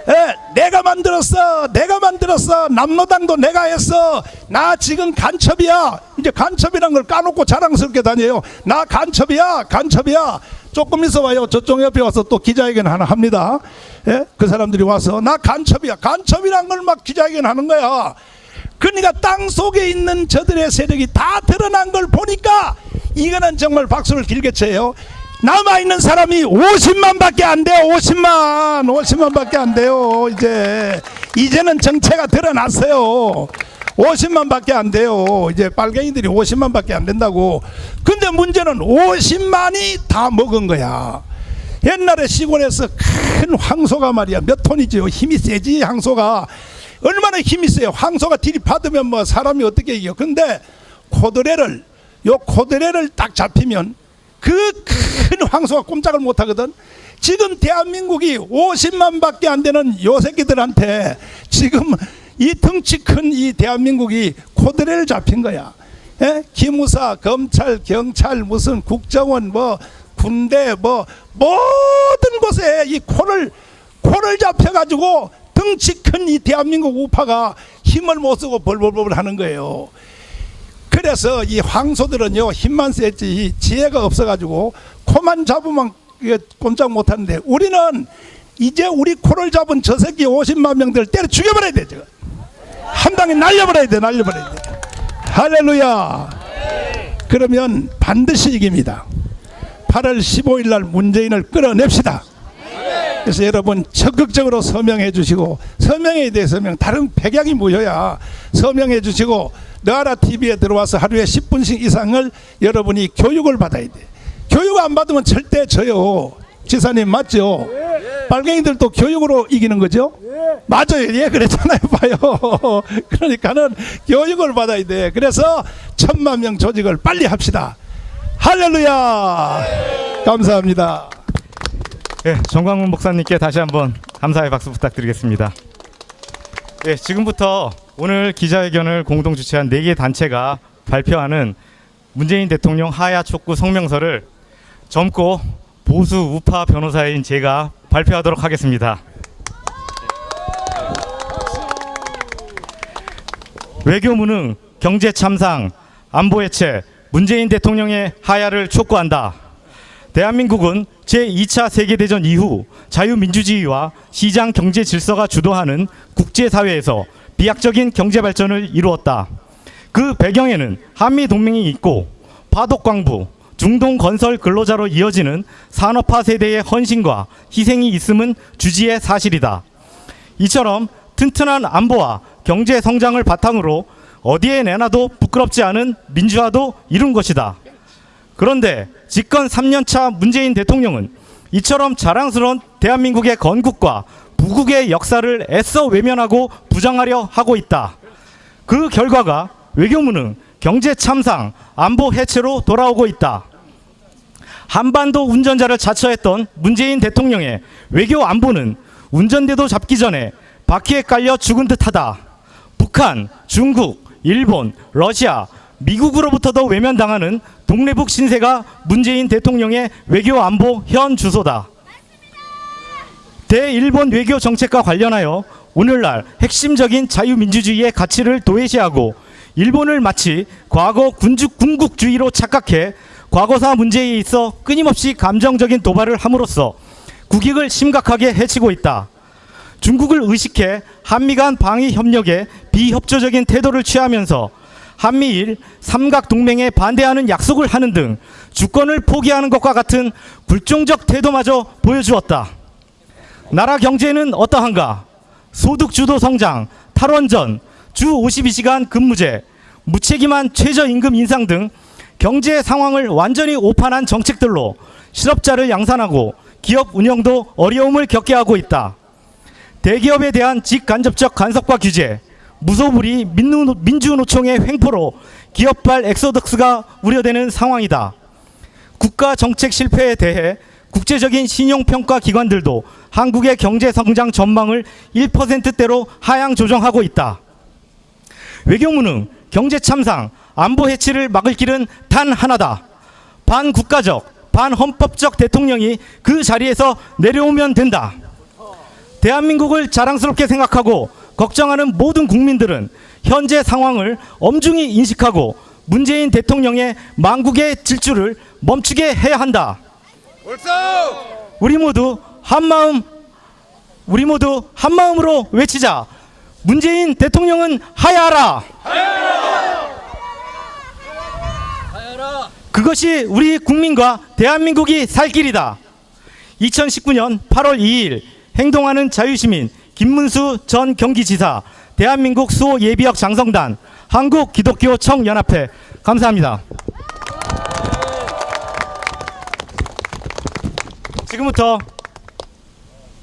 Speaker 8: 예, 내가 만들었어. 내가 만들었어. 남로당도 내가 했어. 나 지금 간첩이야. 이제 간첩이란 걸 까놓고 자랑스럽게 다녀요. 나 간첩이야. 간첩이야. 조금 있어 봐요. 저쪽 옆에 와서 또 기자회견 하나 합니다. 예? 그 사람들이 와서 나 간첩이야. 간첩이란 걸 막 기자회견 하는 거야. 그러니까 땅 속에 있는 저들의 세력이 다 드러난 걸 보니까 이거는 정말 박수를 길게 쳐요. 남아있는 사람이 50만 밖에 안 돼요. 50만 50만 밖에 안 돼요. 이제 이제는 정체가 드러났어요. 50만 밖에 안 돼요. 이제 빨갱이들이 50만 밖에 안 된다고. 근데 문제는 50만이 다 먹은 거야. 옛날에 시골에서 큰 황소가 말이야. 몇 톤이지요? 힘이 세지 황소가. 얼마나 힘이 세요? 황소가 들이받으면 뭐 사람이 어떻게 이겨? 근데 코드레를 요 코드레를 딱 잡히면 그 큰 황소가 꼼짝을 못 하거든. 지금 대한민국이 50만 밖에 안 되는 요 새끼들한테 지금 이 덩치 큰 이 대한민국이 코드레를 잡힌 거야. 예? 기무사, 검찰, 경찰, 무슨 국정원, 뭐 군대, 뭐 모든 곳에 이 코를 코를 잡혀가지고 덩치 큰 이 대한민국 우파가 힘을 못 쓰고 벌벌벌 하는 거예요. 그래서 이 황소들은요 힘만 세지 지혜가 없어가지고 코만 잡으면 꼼짝 못하는데 우리는 이제 우리 코를 잡은 저 새끼 50만 명들 때려 죽여버려야 돼 저거 한 방에 날려버려야 돼 날려버려야 돼. 할렐루야. 그러면 반드시 이깁니다. 8월 15일 날 문재인을 끌어냅시다 그래서 여러분 적극적으로 서명해 주시고 서명에 대해 서명 다른 백약이 모여야 서명해 주시고 너하라 TV에 들어와서 하루에 10분씩 이상을 여러분이 교육을 받아야 돼. 교육 안 받으면 절대 져요. 지사님 맞죠? 빨갱이들도 교육으로 이기는 거죠? 맞아요. 예, 그랬잖아요. 봐요. 그러니까는 교육을 받아야 돼. 그래서 천만 명 조직을 빨리 합시다. 할렐루야. 감사합니다.
Speaker 4: 예, 정광훈 목사님께 다시 한번 감사의 박수 부탁드리겠습니다. 예, 지금부터 오늘 기자회견을 공동 주최한 네개 단체가 발표하는 문재인 대통령 하야 촉구 성명서를 젊고 보수 우파 변호사인 제가 발표하도록 하겠습니다. 외교 무능, 경제 참상, 안보 해체, 문재인 대통령의 하야를 촉구한다. 대한민국은 제2차 세계대전 이후 자유민주주의와 시장 경제 질서가 주도하는 국제사회에서 비약적인 경제 발전을 이루었다. 그 배경에는 한미 동맹이 있고 파독광부, 중동 건설 근로자로 이어지는 산업화 세대의 헌신과 희생이 있음은 주지의 사실이다. 이처럼 튼튼한 안보와 경제 성장을 바탕으로 어디에 내놔도 부끄럽지 않은 민주화도 이룬 것이다. 그런데 집권 3년차 문재인 대통령은 이처럼 자랑스러운 대한민국의 건국과 부국의 역사를 애써 외면하고 부정하려 하고 있다. 그 결과가 외교무능, 경제 참상, 안보 해체로 돌아오고 있다. 한반도 운전자를 자처했던 문재인 대통령의 외교 안보는 운전대도 잡기 전에 바퀴에 깔려 죽은 듯하다. 북한, 중국, 일본, 러시아, 미국으로부터도 외면당하는 동래북 신세가 문재인 대통령의 외교 안보 현 주소다. 대일본 외교 정책과 관련하여 오늘날 핵심적인 자유민주주의의 가치를 도외시하고 일본을 마치 과거 군주 군국주의로 착각해 과거사 문제에 있어 끊임없이 감정적인 도발을 함으로써 국익을 심각하게 해치고 있다. 중국을 의식해 한미 간 방위 협력에 비협조적인 태도를 취하면서 한미일 삼각 동맹에 반대하는 약속을 하는 등 주권을 포기하는 것과 같은 굴종적 태도마저 보여주었다. 나라 경제는 어떠한가? 소득 주도 성장, 탈원전, 주 52시간 근무제, 무책임한 최저임금 인상 등 경제 상황을 완전히 오판한 정책들로 실업자를 양산하고 기업 운영도 어려움을 겪게 하고 있다. 대기업에 대한 직간접적 간섭과 규제, 무소불위 민노- 민주노총의 횡포로 기업발 엑소덕스가 우려되는 상황이다. 국가 정책 실패에 대해 국제적인 신용평가 기관들도 한국의 경제 성장 전망을 1%대로 하향 조정하고 있다. 외교무능, 경제 참상, 안보 해치를 막을 길은 단 하나다. 반국가적, 반헌법적 대통령이 그 자리에서 내려오면 된다. 대한민국을 자랑스럽게 생각하고 걱정하는 모든 국민들은 현재 상황을 엄중히 인식하고 문재인 대통령의 망국의 질주를 멈추게 해야 한다. 우리 모두 한마음 우리 모두 한마음으로 외치자. 문재인 대통령은 하야하라. 그것이 우리 국민과 대한민국이 살 길이다. 2019년 8월 2일 행동하는 자유시민 김문수 전 경기지사 대한민국 수호 예비역 장성단 한국 기독교 청연합회 감사합니다. 지금부터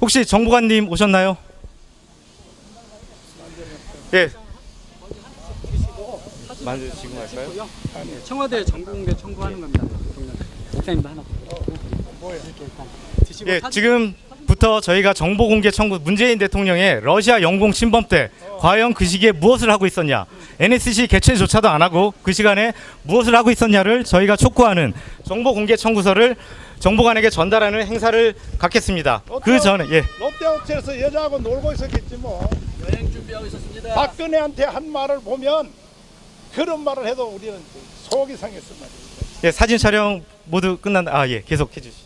Speaker 4: 혹시 정보관님 오셨나요? 예. 만주 지금 할까요?
Speaker 9: 청와대 정보공개 청구하는 겁니다. 목사님도 하나.
Speaker 4: 예, 지금 부터 저희가 정보 공개 청구 문재인 대통령의 러시아 영공 침범 때 과연 그 시기에 무엇을 하고 있었냐 NSC 개최조차도 안 하고 그 시간에 무엇을 하고 있었냐를 저희가 촉구하는 정보 공개 청구서를 정보관에게 전달하는 행사를 갖겠습니다. 그 전에 예.
Speaker 8: 롯데호텔에서 여자하고 놀고 있었겠지 뭐. 여행 준비하고 있었습니다. 박근혜한테 한 말을 보면 그런 말을 해도 우리는 속이 상했단 말이에요.
Speaker 4: 예, 사진 촬영 모두 끝난 아 예, 계속 해 주시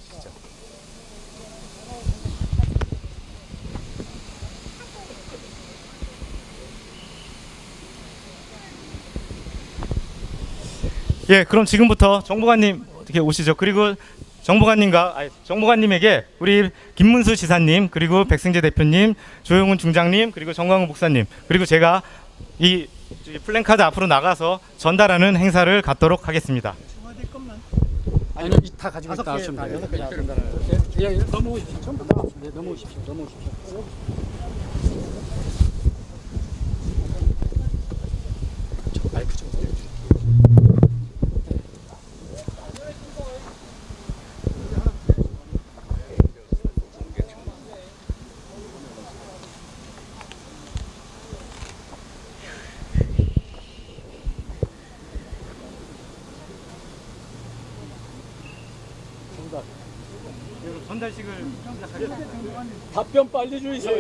Speaker 4: 예, 그럼 지금부터 정보관님 어떻게 오시죠? 그리고 정보관님과 아니, 정보관님에게 우리 김문수 지사님 그리고 백승재 대표님, 조용훈 중장님 그리고 정광훈 목사님 그리고 제가 이 플랜카드 앞으로 나가서 전달하는 행사를 갖도록 하겠습니다.
Speaker 9: 아니 다 가지고 있다 하시면 돼요. 예, 예, 넘어오십시오. 전부 다. 네, 넘어오십시오. 넘어오십시오. 저 마이크 좀 올려주세요.
Speaker 4: 전달식을
Speaker 9: 답변 빨리 주세요.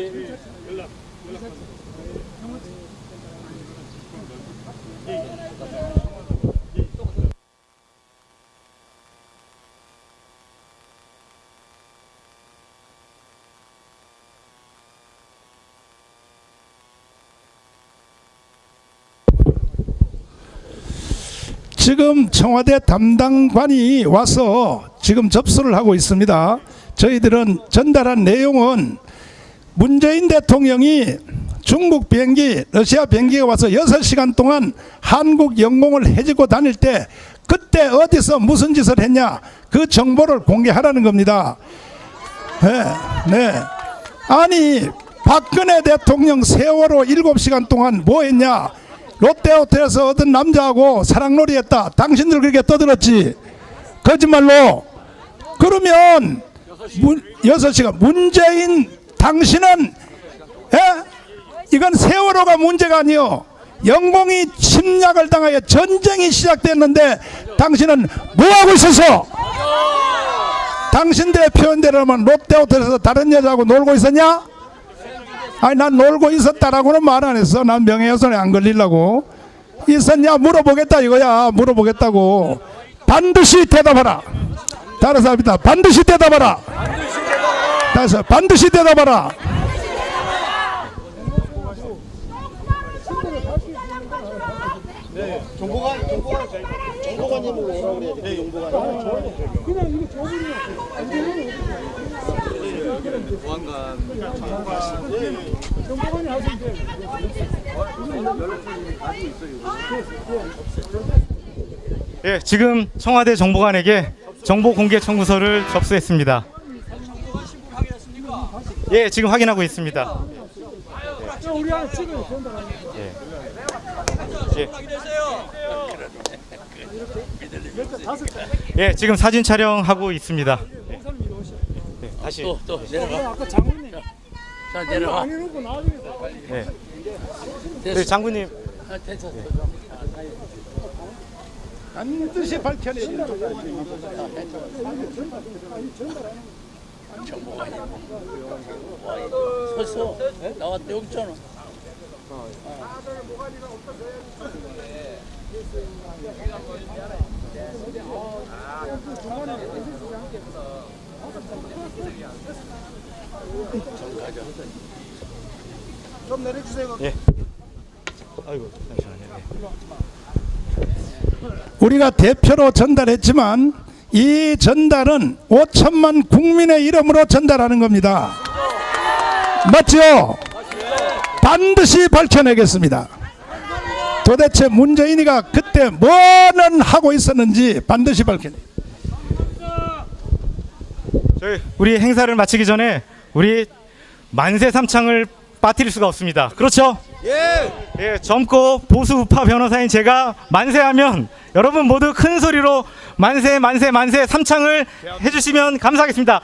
Speaker 8: 지금 청와대 담당관이 와서 지금 접수를 하고 있습니다. 저희들은 전달한 내용은 문재인 대통령이 중국 비행기, 러시아 비행기가 와서 6시간 동안 한국 영공을 해지고 다닐 때 그때 어디서 무슨 짓을 했냐 그 정보를 공개하라는 겁니다. 네, 네. 아니 박근혜 대통령 세월호 7시간 동안 뭐 했냐 롯데호텔에서 어떤 남자하고 사랑놀이 했다 당신들 그렇게 떠들었지 거짓말로 그러면 문, 6시간 문재인 당신은 예? 이건 세월호가 문제가 아니요. 영공이 침략을 당하여 전쟁이 시작됐는데 당신은 뭐하고 있었어? 당신들의 표현대로면 롯데호텔에서 다른 여자하고 놀고 있었냐? 아니 난 놀고 있었다라고는 말 안 했어. 난 명예훼손에 안 걸리려고. 있었냐? 물어보겠다 이거야. 물어보겠다고. 반드시 대답하라 다른 사람이다. 반드시 대답하라. 다시 반드시 대답하라.
Speaker 4: 예, 지금 청와대 정보관에게 정보 공개 청구서를 접수했습니다. 예, 지금 확인하고 있습니다. 예. 예. 예, 지금 사진 촬영하고 있습니다. 예, 다시.
Speaker 9: 또 내려가. 자 내려가.
Speaker 4: 예. 네, 장군님.
Speaker 9: 아, 됐어.
Speaker 8: 반드시 밝혀내야
Speaker 9: 섰어. 나왔대 여기 있잖아.
Speaker 4: 아이고, 잠시만요. 예.
Speaker 8: 우리가 대표로 전달했지만 이 전달은 5천만 국민의 이름으로 전달하는 겁니다. 맞죠? 반드시 밝혀내겠습니다. 도대체 문재인이가 그때 뭐는 하고 있었는지 반드시 밝혀내.
Speaker 4: 저희 우리 행사를 마치기 전에 우리 만세 삼창을 빠뜨릴 수가 없습니다. 그렇죠? 예. 젊고 보수 우파 변호사인 제가 만세하면 여러분 모두 큰 소리로 만세 만세 만세 삼창을 해주시면 감사하겠습니다.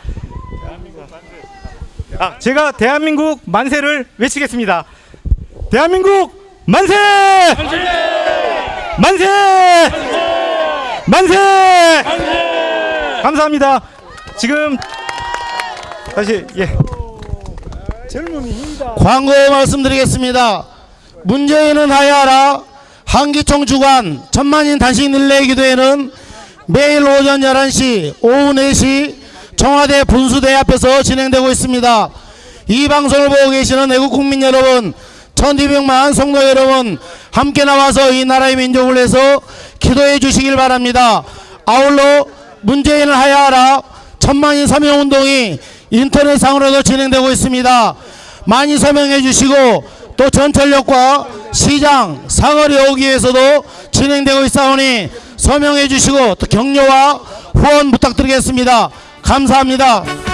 Speaker 4: 아, 제가 대한민국 만세를 외치겠습니다. 대한민국 만세! 만세! 만세! 감사합니다. 지금 다시 예.
Speaker 1: 광고 말씀드리겠습니다. 문재인은 하야하라 한기총 주관 천만인 단식 릴레이 기도회는 매일 오전 11시 오후 4시 청와대 분수대 앞에서 진행되고 있습니다. 이 방송을 보고 계시는 애국 국민 여러분 1200만 성도 여러분 함께 나와서 이 나라의 민족을 위해서 기도해 주시길 바랍니다. 아울러 문재인을 하야하라 천만인 서명운동이 인터넷상으로도 진행되고 있습니다. 많이 서명해 주시고 또 전철역과 시장, 사거리 오기 위해서도 진행되고 있사오니 서명해 주시고 또 격려와 후원 부탁드리겠습니다. 감사합니다.